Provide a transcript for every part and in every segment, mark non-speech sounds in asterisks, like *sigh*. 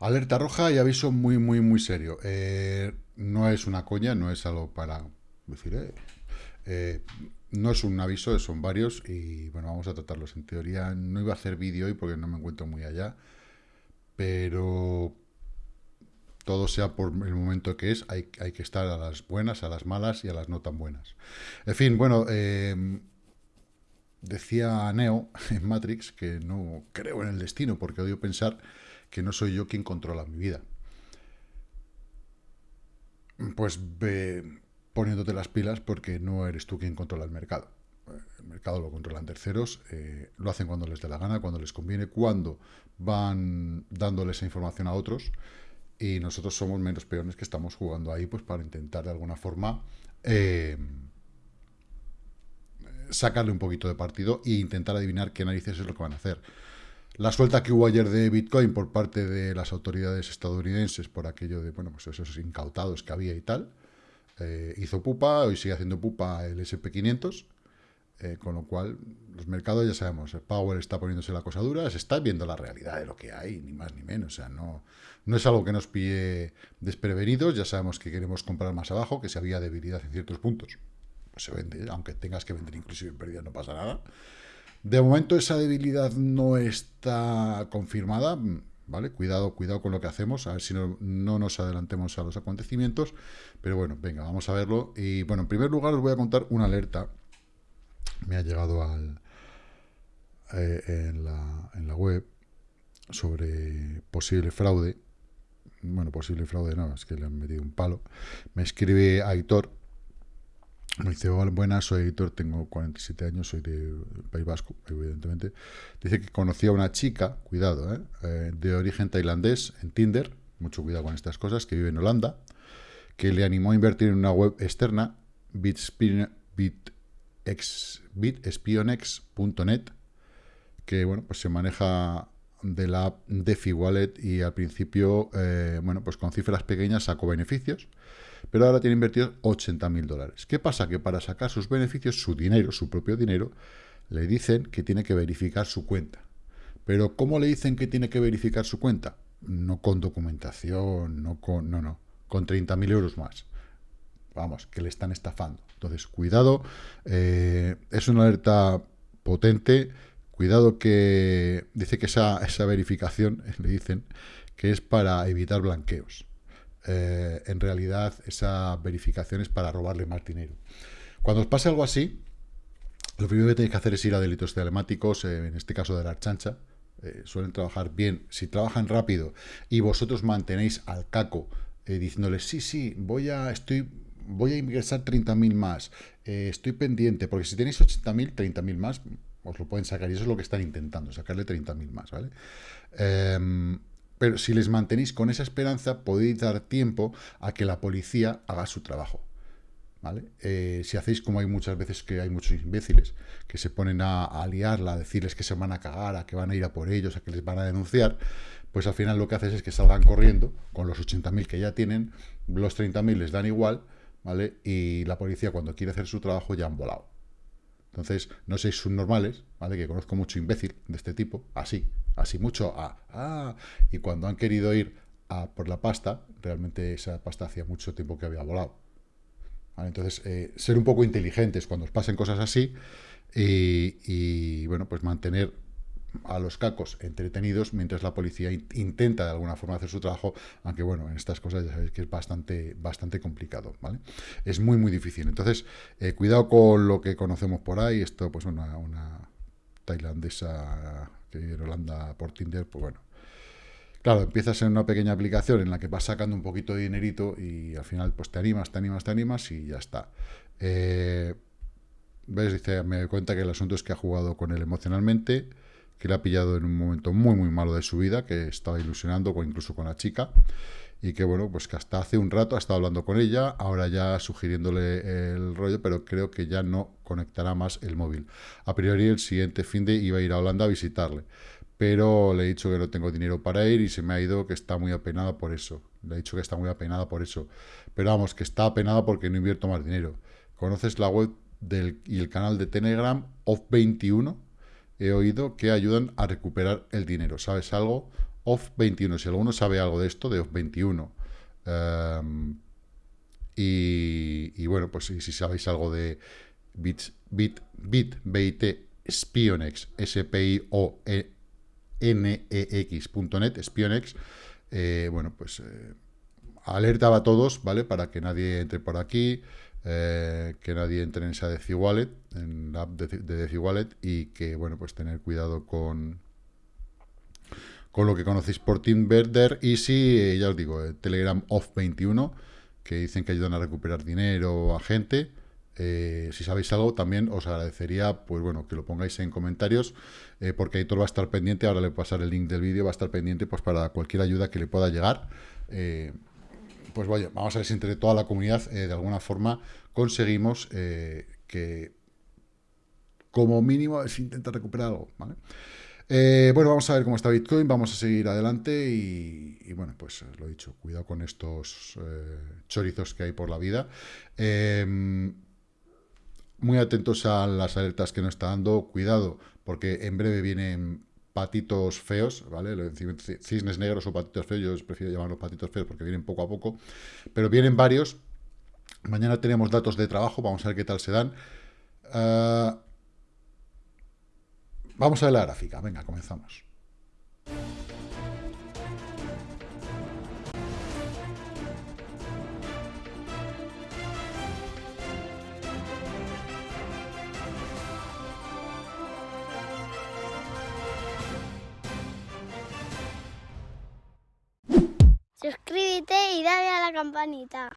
Alerta roja y aviso muy, muy, muy serio. Eh, no es una coña, no es algo para decir, eh, eh, no es un aviso, son varios y bueno, vamos a tratarlos. En teoría no iba a hacer vídeo hoy porque no me encuentro muy allá, pero todo sea por el momento que es, hay, hay que estar a las buenas, a las malas y a las no tan buenas. En fin, bueno, decía Neo en Matrix que no creo en el destino porque odio pensar que no soy yo quien controla mi vida. Pues ve poniéndote las pilas porque no eres tú quien controla el mercado. El mercado lo controlan terceros, eh, lo hacen cuando les dé la gana, cuando les conviene, cuando van dándole esa información a otros y nosotros somos menos peones que estamos jugando ahí pues para intentar de alguna forma eh, sacarle un poquito de partido e intentar adivinar qué narices es lo que van a hacer. La suelta que hubo ayer de Bitcoin por parte de las autoridades estadounidenses por aquello de, bueno, pues esos incautados que había y tal, eh, hizo pupa, hoy sigue haciendo pupa el SP500, eh, con lo cual los mercados ya sabemos, el Power está poniéndose la cosa dura, se está viendo la realidad de lo que hay, ni más ni menos, o sea, no, no es algo que nos pille desprevenidos, ya sabemos que queremos comprar más abajo, que si había debilidad en ciertos puntos, pues se vende, aunque tengas que vender inclusive en pérdida no pasa nada, de momento esa debilidad no está confirmada, ¿vale? Cuidado, cuidado con lo que hacemos, a ver si no, nos adelantemos a los acontecimientos, pero bueno, venga, vamos a verlo. Y bueno, en primer lugar os voy a contar una alerta, me ha llegado eh, en, la, en la web sobre posible fraude, bueno, posible fraude no, es que le han metido un palo, me escribe Aitor, me dice, hola, buenas, soy editor, tengo 47 años, soy de País Vasco, evidentemente. Dice que conocía a una chica, cuidado, ¿eh? Eh, de origen tailandés en Tinder, mucho cuidado con estas cosas, que vive en Holanda, que le animó a invertir en una web externa, bitspionex.net, que bueno, pues se maneja de la app DeFi Wallet y al principio, eh, bueno, pues con cifras pequeñas sacó beneficios, pero ahora tiene invertido 80 mil dólares. ¿Qué pasa? Que para sacar sus beneficios, su dinero, su propio dinero, le dicen que tiene que verificar su cuenta. Pero ¿cómo le dicen que tiene que verificar su cuenta? No con documentación, no con... no, no, con 30.000 euros más. Vamos, que le están estafando. Entonces, cuidado, eh, es una alerta potente, cuidado que dice que esa, esa verificación, *laughs* le dicen, que es para evitar blanqueos. Eh, en realidad esa verificación es para robarle más dinero. Cuando os pase algo así, lo primero que tenéis que hacer es ir a delitos telemáticos, eh, en este caso de la chancha, eh, suelen trabajar bien. Si trabajan rápido y vosotros mantenéis al caco diciéndoles, sí, sí, voy a, estoy, voy a ingresar 30.000 más, estoy pendiente, porque si tenéis 80.000, 30.000 más, os lo pueden sacar, y eso es lo que están intentando, sacarle 30.000 más, ¿vale? Pero si les mantenéis con esa esperanza, podéis dar tiempo a que la policía haga su trabajo. ¿Vale? Eh, si hacéis como hay muchas veces que hay muchos imbéciles que se ponen a, a, liarla, a decirles que se van a cagar, a que van a ir a por ellos, a que les van a denunciar, pues al final lo que haces es que salgan corriendo con los 80.000 que ya tienen, los 30.000 les dan igual, ¿vale? Y la policía cuando quiere hacer su trabajo ya han volado. Entonces, no seis subnormales, ¿vale? Que conozco mucho imbécil de este tipo, así, así mucho, a, ah, y cuando han querido ir a por la pasta, realmente esa pasta hacía mucho tiempo que había volado. Entonces, eh, ser un poco inteligentes cuando os pasen cosas así y, y, bueno, pues mantener a los cacos entretenidos mientras la policía intenta de alguna forma hacer su trabajo, aunque bueno, en estas cosas ya sabéis que es bastante, bastante complicado, ¿vale? Es muy, muy difícil. Entonces, eh, cuidado con lo que conocemos por ahí, esto pues una, una tailandesa que vive en Holanda por Tinder, pues bueno, Claro, empiezas en una pequeña aplicación en la que vas sacando un poquito de dinerito y al final pues te animas, te animas, te animas y ya está. Eh, ¿Ves? Dice, me doy cuenta que el asunto es que ha jugado con él emocionalmente, que le ha pillado en un momento muy, muy malo de su vida, que estaba ilusionando incluso con la chica, y que, bueno, pues que hasta hace un rato ha estado hablando con ella, ahora ya sugiriéndole el rollo, pero creo que ya no conectará más el móvil. A priori, el siguiente fin de iba a ir a Holanda a visitarle, pero le he dicho que no tengo dinero para ir y se me ha ido que está muy apenada por eso. Le he dicho que está muy apenada por eso. Pero vamos, que está apenada porque no invierto más dinero. ¿Conoces la web del, y el canal de Telegram OFF21? He oído que ayudan a recuperar el dinero. ¿Sabes algo? OFF21. Si alguno sabe algo de esto, de OFF21, em, y, bueno, pues si, sabéis algo de Bit, Bit, Bit, BIT, Spionex, S-P-I-O-N-E-X.net, Spionex, eh, bueno, pues eh, alertaba a todos, ¿vale? Para que nadie entre por aquí, eh, que nadie entre en esa DeciWallet, en la app de, de DeciWallet, y que, bueno, pues tener cuidado con, con lo que conocéis por TeamVerder y si, ya os digo, Telegram Off21, que dicen que ayudan a recuperar dinero a gente. Eh, si sabéis algo, también os agradecería, pues bueno, que lo pongáis en comentarios, eh, porque Aitor va a estar pendiente, ahora le voy a pasar el link del vídeo, va a estar pendiente pues para cualquier ayuda que le pueda llegar. Eh, pues vaya, vamos a ver si entre toda la comunidad, de alguna forma, conseguimos que, como mínimo, se intenta recuperar algo, ¿vale? Eh, bueno, vamos a ver cómo está Bitcoin, vamos a seguir adelante y, bueno, pues lo he dicho, cuidado con estos eh, chorizos que hay por la vida. Em, muy atentos a las alertas que nos está dando, cuidado, porque en breve vienen patitos feos, ¿vale? Cisnes negros o patitos feos, yo prefiero llamarlos patitos feos porque vienen poco a poco, pero vienen varios. Mañana tenemos datos de trabajo, vamos a ver qué tal se dan. Ah, Vamos a ver la gráfica. Venga, comenzamos. Y dale a la campanita.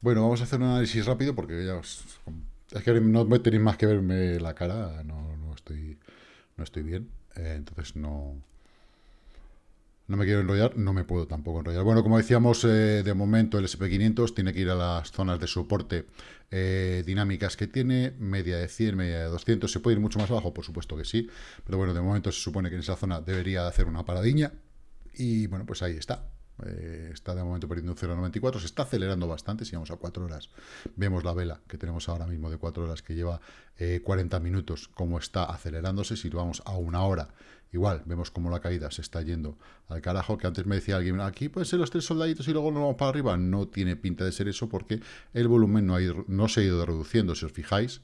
Bueno, vamos a hacer un análisis rápido porque ya os es que no tenéis más que verme la cara, no, no estoy no estoy bien, eh, entonces no no me quiero enrollar, no me puedo tampoco enrollar. Bueno, como decíamos, eh, de momento el SP500 tiene que ir a las zonas de soporte eh, dinámicas que tiene, media de 100, media de 200, ¿se puede ir mucho más abajo? Por supuesto que sí, pero bueno, de momento se supone que en esa zona debería hacer una paradiña, y bueno, pues ahí está, eh, está de momento perdiendo un 0,94, se está acelerando bastante, si vamos a 4 horas, vemos la vela que tenemos ahora mismo de 4 horas que lleva 40 eh, minutos, como está acelerándose, si vamos a una hora, igual, vemos como la caída se está yendo al carajo, que antes me decía alguien, aquí pueden ser los tres soldaditos y luego nos vamos para arriba, no tiene pinta de ser eso porque el volumen no, ha no se ha ido reduciendo, si os fijáis,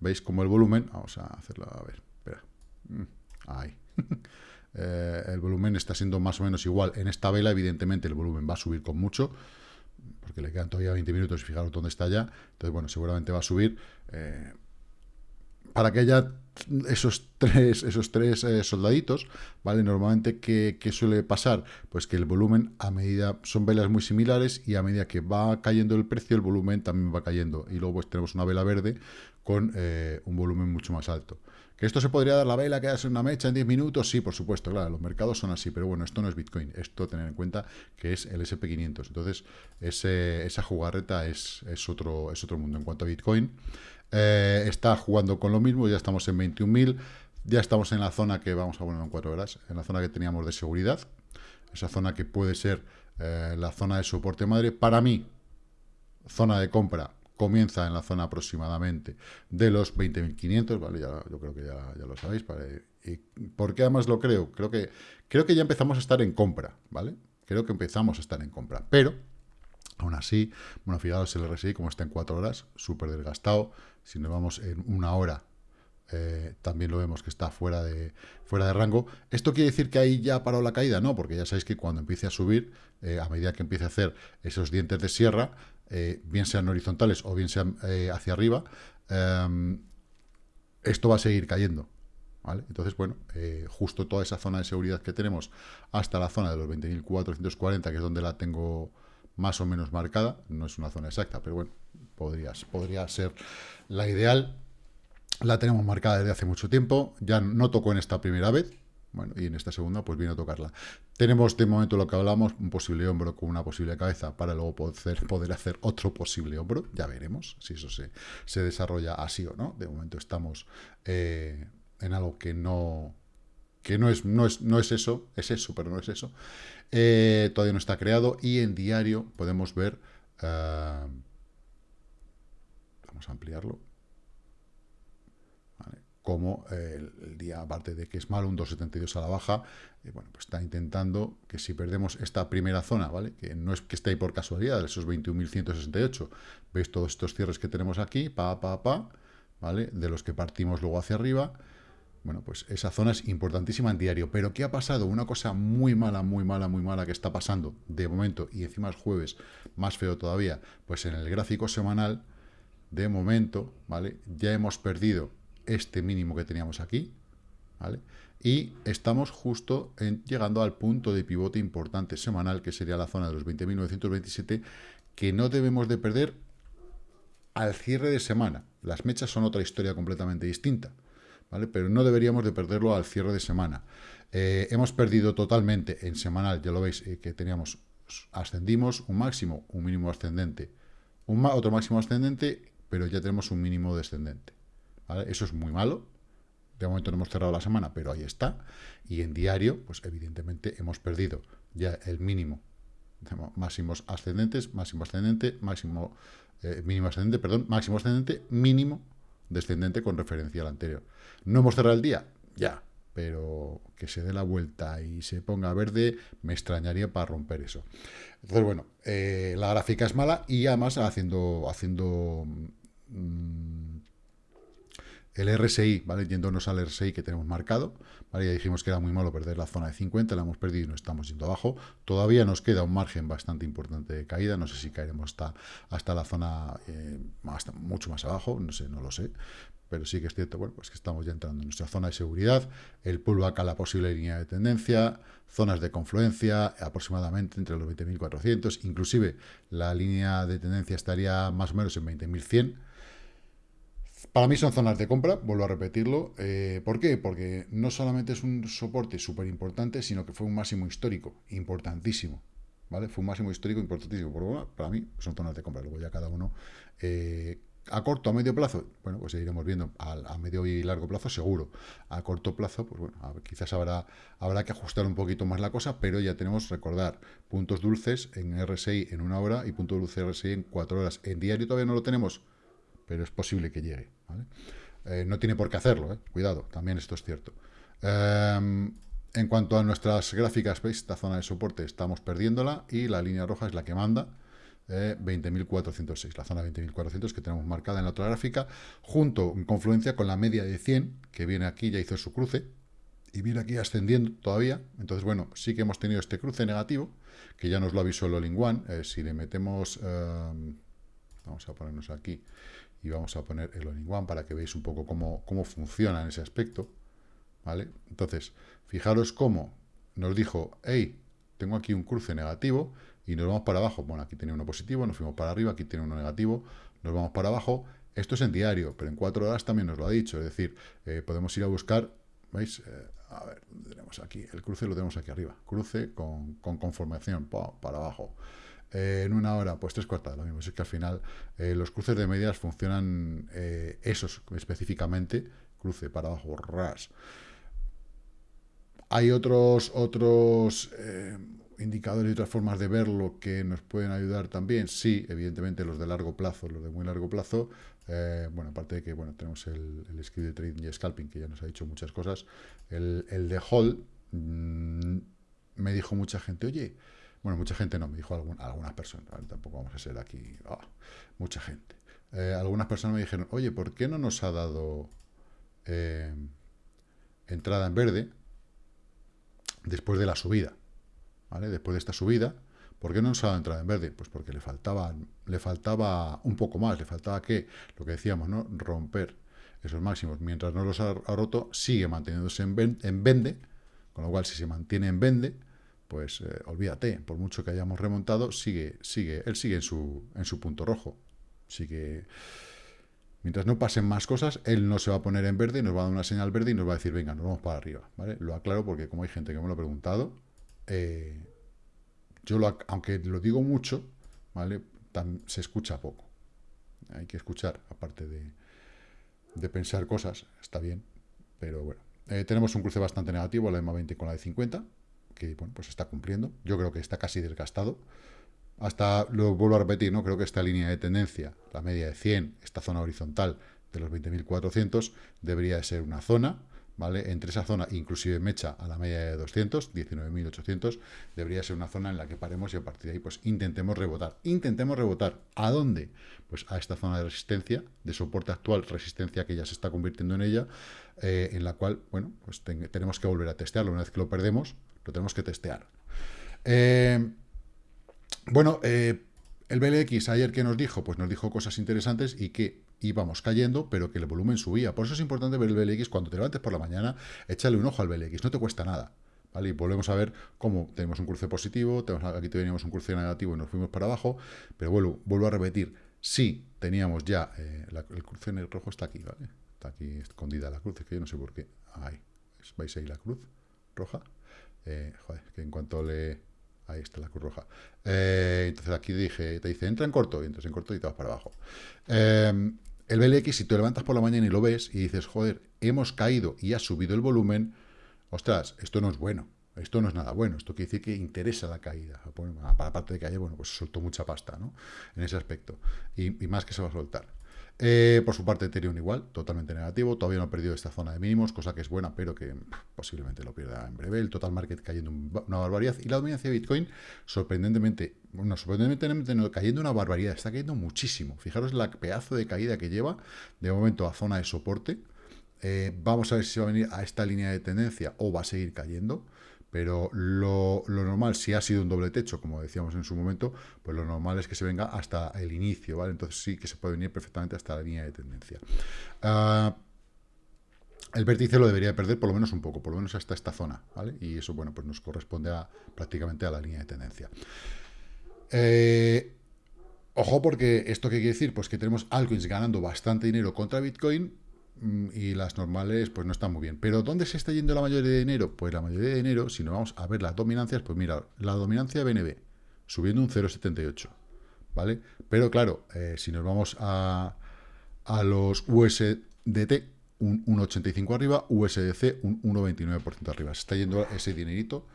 veis como el volumen, vamos a hacerlo, a ver, espera, mm, ahí, *laughs* Eh, el volumen está siendo más o menos igual. En esta vela, evidentemente, el volumen va a subir con mucho, porque le quedan todavía 20 minutos y fijaros dónde está ya. Entonces, bueno, seguramente va a subir. Eh, para que haya esos tres, esos tres eh, soldaditos, ¿vale? Normalmente, ¿qué, suele pasar? Pues que el volumen, a medida, son velas muy similares y a medida que va cayendo el precio, el volumen también va cayendo. Y luego pues tenemos una vela verde con un volumen mucho más alto. ¿Que esto se podría dar la vela que hace una mecha en 10 minutos? Sí, por supuesto, claro, los mercados son así, pero bueno, esto no es Bitcoin, esto tener en cuenta que es el SP500, entonces esa jugarreta es, otro, es otro mundo. En cuanto a Bitcoin, eh, está jugando con lo mismo, ya estamos en 21.000, ya estamos en la zona que vamos a poner en 4 horas, en la zona que teníamos de seguridad, esa zona que puede ser eh, la zona de soporte madre. Para mí, zona de compra comienza en la zona aproximadamente de los 20.500, ¿vale? Ya, yo creo que ya, lo sabéis. ¿Y por qué además lo creo? Creo que, creo que ya empezamos a estar en compra, ¿vale? Creo que empezamos a estar en compra, pero aún así, bueno, fijaos el RSI como está en 4 horas, súper desgastado. Si nos vamos en una hora, eh, también lo vemos que está fuera de, fuera de rango. ¿Esto quiere decir que ahí ya paró la caída? No, porque ya sabéis que cuando empiece a subir, eh, a medida que empiece a hacer esos dientes de sierra, eh, bien sean horizontales o bien sean hacia arriba, em, esto va a seguir cayendo. Entonces, bueno, justo toda esa zona de seguridad que tenemos hasta la zona de los 20.440, que es donde la tengo más o menos marcada, no es una zona exacta, pero bueno, podría ser la ideal. La tenemos marcada desde hace mucho tiempo, ya no tocó en esta primera vez, bueno, y en esta segunda pues viene a tocarla. Tenemos de momento lo que hablamos, un posible hombro con una posible cabeza para luego poder, poder hacer otro posible hombro. Ya veremos si eso se, se desarrolla así o no. De momento estamos eh, en algo que no que no es, no, es, no es eso, es eso, pero no es eso. Eh, todavía no está creado y en diario podemos ver... Eh, vamos a ampliarlo. Como el, día, aparte de que es malo, un 2,72 a la baja, bueno, pues está intentando que si perdemos esta primera zona, ¿vale? Que no es que esté ahí por casualidad, esos 21.168, veis todos estos cierres que tenemos aquí, pa, pa, pa, ¿vale? De los que partimos luego hacia arriba, bueno, pues esa zona es importantísima en diario. Pero ¿qué ha pasado? Una cosa muy mala, muy mala, muy mala que está pasando de momento, y encima es jueves, más feo todavía, pues en el gráfico semanal, de momento, ¿vale? Ya hemos perdido este mínimo que teníamos aquí, ¿vale? Y estamos justo en, llegando al punto de pivote importante semanal, que sería la zona de los 20.927, que no debemos de perder al cierre de semana. Las mechas son otra historia completamente distinta, ¿vale? Pero no deberíamos de perderlo al cierre de semana. Eh, hemos perdido totalmente en semanal, ya lo veis, eh, que teníamos, ascendimos un máximo, un mínimo ascendente, otro máximo ascendente, pero ya tenemos un mínimo descendente. Eso es muy malo. De momento no hemos cerrado la semana, pero ahí está. Y en diario, pues evidentemente hemos perdido ya el mínimo. Máximos ascendentes, máximo ascendente, máximo eh, mínimo ascendente, perdón, máximo ascendente, mínimo descendente con referencia al anterior. ¿No hemos cerrado el día? Ya, pero que se dé la vuelta y se ponga verde, me extrañaría para romper eso. Entonces, bueno, eh, la gráfica es mala y además haciendo, haciendo mm, el RSI, ¿vale? Yéndonos al RSI que tenemos marcado, ¿vale? Ya dijimos que era muy malo perder la zona de 50, la hemos perdido y no estamos yendo abajo. Todavía nos queda un margen bastante importante de caída, no sé si caeremos hasta, hasta la zona eh, mucho más abajo, no sé, no lo sé. Pero sí que es cierto, bueno, pues que estamos ya entrando en nuestra zona de seguridad, el pullback a la posible línea de tendencia, zonas de confluencia aproximadamente entre los 20.400, inclusive la línea de tendencia estaría más o menos en 20.100, para mí son zonas de compra, vuelvo a repetirlo. Eh, ¿Por qué? Porque no solamente es un soporte súper importante, sino que fue un máximo histórico, importantísimo. ¿Vale? Fue un máximo histórico importantísimo. Por para mí son zonas de compra. Luego ya cada uno... Eh, a corto, a medio plazo, bueno, pues seguiremos viendo. A, medio y largo plazo, seguro. A corto plazo, pues bueno, quizás habrá, habrá que ajustar un poquito más la cosa, pero ya tenemos, recordar, puntos dulces en RSI en una hora y puntos dulces RSI en cuatro horas. En diario todavía no lo tenemos, pero es posible que llegue. Eh, no tiene por qué hacerlo, ¿eh? cuidado, también esto es cierto. Em, en cuanto a nuestras gráficas, veis, esta zona de soporte estamos perdiéndola y la línea roja es la que manda, 20.406, eh, la zona 20.400 que tenemos marcada en la otra gráfica, junto en confluencia con la media de 100, que viene aquí, ya hizo su cruce, y viene aquí ascendiendo todavía. Entonces, bueno, sí que hemos tenido este cruce negativo, que ya nos lo avisó el All-in One. si le metemos, em, vamos a ponernos aquí, y vamos a poner el all one para que veáis un poco cómo, cómo funciona en ese aspecto, ¿vale? Entonces, fijaros cómo nos dijo, hey, tengo aquí un cruce negativo y nos vamos para abajo. Bueno, aquí tiene uno positivo, nos fuimos para arriba, aquí tiene uno negativo, nos vamos para abajo. Esto es en diario, pero en cuatro horas también nos lo ha dicho. Es decir, eh, podemos ir a buscar, ¿veis? Eh, a ver, tenemos aquí? El cruce lo tenemos aquí arriba. Cruce con, con conformación, para abajo. Eh, en una hora, pues tres cuartas, lo mismo. Es que al final eh, los cruces de medias funcionan eh, esos específicamente, cruce para abajo, ras. Hay otros, otros indicadores y otras formas de verlo que nos pueden ayudar también. Sí, evidentemente los de largo plazo, los de muy largo plazo. bueno, aparte de que bueno tenemos el, el script de trading y scalping, que ya nos ha dicho muchas cosas. El, el de hold, mm, me dijo mucha gente, oye, bueno, mucha gente no, me dijo algunas personas, tampoco vamos a ser aquí, ah, mucha gente. Eh, algunas personas me dijeron, oye, ¿por qué no nos ha dado eh, entrada en verde después de la subida? ¿Vale? Después de esta subida, ¿por qué no nos ha dado entrada en verde? Pues porque le faltaba, le faltaba un poco más, le faltaba que, lo que decíamos, ¿no? Romper esos máximos. Mientras no los ha, roto, sigue manteniéndose en, en vende, con lo cual si se mantiene en vende, pues eh, olvídate, por mucho que hayamos remontado, sigue, sigue, él sigue en su, en su punto rojo. Sigue. Mientras no pasen más cosas, él no se va a poner en verde, nos va a dar una señal verde y nos va a decir, venga, nos vamos para arriba. ¿vale? Lo aclaro porque como hay gente que me lo ha preguntado, eh, yo lo, aunque lo digo mucho, ¿vale? se escucha poco. Hay que escuchar, aparte de, de pensar cosas, está bien, pero bueno. Eh, tenemos un cruce bastante negativo, la EMA 20 con la de 50, que bueno, pues está cumpliendo. Yo creo que está casi desgastado. Hasta, lo vuelvo a repetir, ¿no? Creo que esta línea de tendencia, la media de 100, esta zona horizontal, de los 20.400 debería ser una zona, ¿vale? Entre esa zona, inclusive mecha a la media de 200, 19.800, debería ser una zona en la que paremos y a partir de ahí pues intentemos rebotar. Intentemos rebotar. ¿A dónde? Pues a esta zona de resistencia, de soporte actual, resistencia que ya se está convirtiendo en ella, eh, en la cual, bueno, pues tenemos que volver a testearlo. Una vez que lo perdemos, lo tenemos que testear. Eh, bueno, eh, el BLX ayer que nos dijo, pues nos dijo cosas interesantes y que íbamos cayendo, pero que el volumen subía. Por eso es importante ver el BLX cuando te levantes por la mañana, échale un ojo al BLX, no te cuesta nada. ¿Vale? Y volvemos a ver cómo tenemos un cruce positivo, aquí teníamos un cruce negativo y nos fuimos para abajo, pero vuelvo, vuelvo a repetir, sí teníamos ya, eh, el cruce en el rojo está aquí, ¿vale? Está aquí escondida la cruz, es que yo no sé por qué. Ahí, ¿veis ahí la cruz roja? Eh, joder, que en cuanto le Ahí está la cruz roja. Eh, entonces aquí dije, te dice, entra en corto, y entonces en corto y te vas para abajo. Em, el BLX, si te levantas por la mañana y lo ves y dices, joder, hemos caído y ha subido el volumen, ostras, esto no es bueno. Esto no es nada bueno, esto quiere decir que interesa la caída. Para parte de que bueno, pues soltó mucha pasta, ¿no? En ese aspecto. y más que se va a soltar. Eh, por su parte, Ethereum igual, totalmente negativo. Todavía no ha perdido esta zona de mínimos, cosa que es buena, pero que posiblemente lo pierda en breve. El total market cayendo una barbaridad. Y la dominancia de Bitcoin, sorprendentemente, bueno, sorprendentemente cayendo una barbaridad. Está cayendo muchísimo. Fijaros la pedazo de caída que lleva de momento a zona de soporte. Eh, vamos a ver si va a venir a esta línea de tendencia o va a seguir cayendo pero lo, normal, si ha sido un doble techo, como decíamos en su momento, pues lo normal es que se venga hasta el inicio, ¿vale? Entonces sí que se puede venir perfectamente hasta la línea de tendencia. Ah, el vértice lo debería perder por lo menos un poco, por lo menos hasta esta zona, ¿vale? Y eso, bueno, pues nos corresponde prácticamente a la línea de tendencia. Eh, ojo porque esto qué quiere decir, pues que tenemos altcoins ganando bastante dinero contra Bitcoin, y las normales pues no están muy bien. Pero ¿dónde se está yendo la mayoría de dinero? Pues la mayoría de dinero, si nos vamos a ver las dominancias, pues mira, la dominancia BNB, subiendo un 0,78, ¿vale? Pero claro, eh, si nos vamos a, a los USDT, un 1,85 arriba, USDC un 1,29% arriba. Se está yendo ese dinerito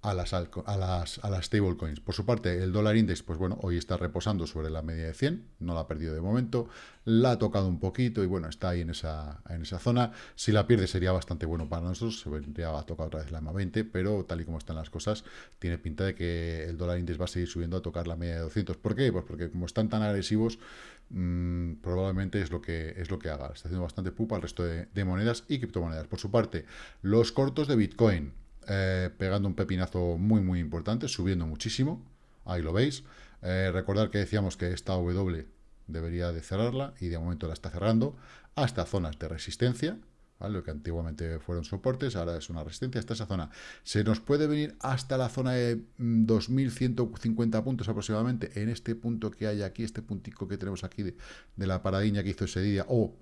a las, a las, a las stablecoins. Por su parte, el dólar index, pues bueno, hoy está reposando sobre la media de 100, no la ha perdido de momento, la ha tocado un poquito y bueno, está ahí en esa, en esa zona. Si la pierde sería bastante bueno para nosotros, se vendría a tocar otra vez la EMA 20, pero tal y como están las cosas, tiene pinta de que el dólar index va a seguir subiendo a tocar la media de 200. ¿Por qué? Pues porque como están tan agresivos, mmm, probablemente es lo que es lo que haga. Está haciendo bastante pupa al resto de monedas y criptomonedas. Por su parte, los cortos de Bitcoin, eh, pegando un pepinazo muy, muy importante, subiendo muchísimo. Ahí lo veis. Eh, recordar que decíamos que esta W debería de cerrarla y de momento la está cerrando hasta zonas de resistencia, lo que antiguamente fueron soportes, ahora es una resistencia hasta esa zona. Se nos puede venir hasta la zona de 2.150 mm, puntos aproximadamente en este punto que hay aquí, este puntico que tenemos aquí de, la paradiña que hizo ese día, o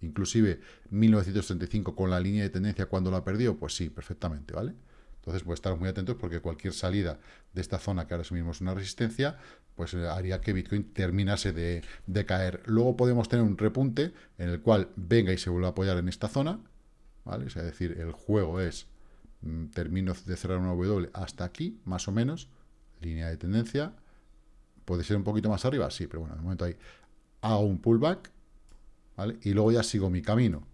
inclusive 1935 con la línea de tendencia cuando la perdió, pues sí, perfectamente, ¿vale? Entonces, pues estar muy atentos porque cualquier salida de esta zona, que ahora mismo es una resistencia, pues eh, haría que Bitcoin terminase de, caer. Luego podemos tener un repunte en el cual venga y se vuelva a apoyar en esta zona, ¿vale? es decir, el juego es, mm, termino de cerrar una W hasta aquí, más o menos, línea de tendencia, puede ser un poquito más arriba, sí, pero bueno, de momento ahí hago un pullback, ¿vale? Y luego ya sigo mi camino.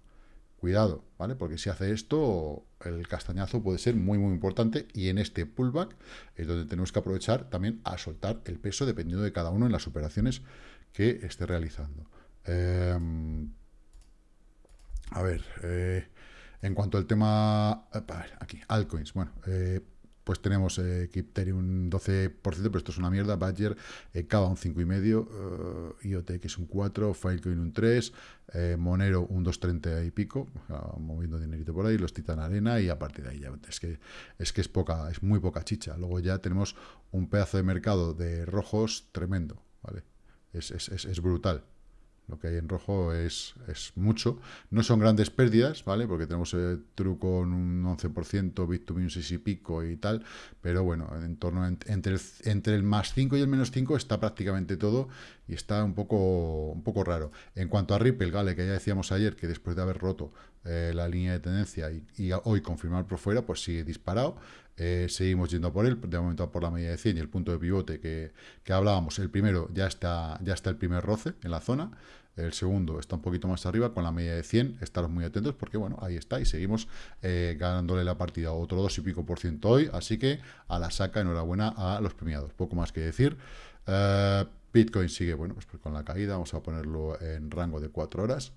Cuidado, ¿vale? Porque si hace esto, el castañazo puede ser muy, muy importante y en este pullback es donde tenemos que aprovechar también a soltar el peso dependiendo de cada uno en las operaciones que esté realizando. Em, a ver, eh, en cuanto al tema... Aquí, altcoins. Bueno, eh, pues tenemos eh, un 12%, pero esto es una mierda, Badger, eh, Cava un 5,5%, eh, IoT que es un 4%, Filecoin un 3%, eh, Monero un 2,30 y pico, moviendo dinerito por ahí, los Titan Arena y a partir de ahí ya es que es que es poca, es muy poca chicha. Luego ya tenemos un pedazo de mercado de rojos tremendo, ¿vale? es, es, es brutal. Lo que hay en rojo es, es mucho. No son grandes pérdidas, ¿vale? Porque tenemos el truco con un 11%, Bit2Me un 6 y pico y tal. Pero bueno, en torno entre, el, entre el más 5 y el menos 5 está prácticamente todo y está un poco, un poco raro. En cuanto a Ripple, ¿vale? Que ya decíamos ayer que después de haber roto eh, la línea de tendencia y, hoy confirmar por fuera, pues sigue disparado. Eh, seguimos yendo por él, de momento por la media de 100 y el punto de pivote que, que, hablábamos. El primero ya está, ya está el primer roce en la zona. El segundo está un poquito más arriba con la media de 100. Estaros muy atentos porque, bueno, ahí está y seguimos eh, ganándole la partida. Otro dos y pico por ciento hoy. Así que a la saca, enhorabuena a los premiados. Poco más que decir. Bitcoin sigue, bueno, pues con la caída. Vamos a ponerlo en rango de 4 horas.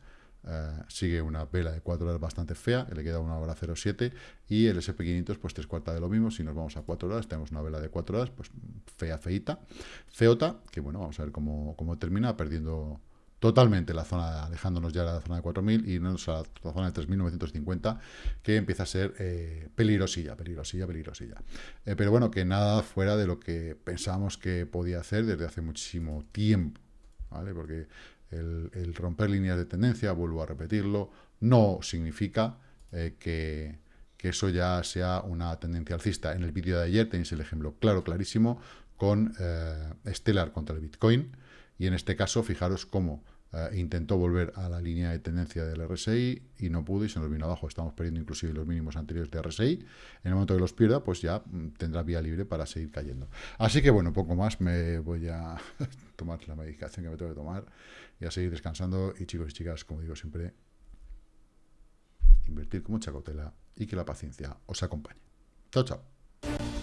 Eh, sigue una vela de 4 horas bastante fea, le queda una hora 07 y el SP500 pues tres cuartas de lo mismo, si nos vamos a 4 horas tenemos una vela de 4 horas, pues fea, feita, feota, que bueno, vamos a ver cómo, cómo termina, perdiendo totalmente la zona, alejándonos ya de la zona de 4.000 y no a la zona de 3.950, que empieza a ser eh, peligrosilla, peligrosilla, peligrosilla. Eh, pero bueno, que nada fuera de lo que pensábamos que podía hacer desde hace muchísimo tiempo, ¿vale? Porque el, romper líneas de tendencia, vuelvo a repetirlo, no significa eh, que, que eso ya sea una tendencia alcista. En el vídeo de ayer tenéis el ejemplo claro, clarísimo, con Stellar contra el Bitcoin, y en este caso, fijaros cómo eh, intentó volver a la línea de tendencia del RSI y no pudo y se nos vino abajo. Estamos perdiendo inclusive los mínimos anteriores de RSI. En el momento que los pierda, pues ya mm, tendrá vía libre para seguir cayendo. Así que bueno, poco más. Me voy a *laughs* tomar la medicación que me tengo que tomar y a seguir descansando. Y chicos y chicas, como digo siempre, invertir con mucha cautela y que la paciencia os acompañe. Chao, chao.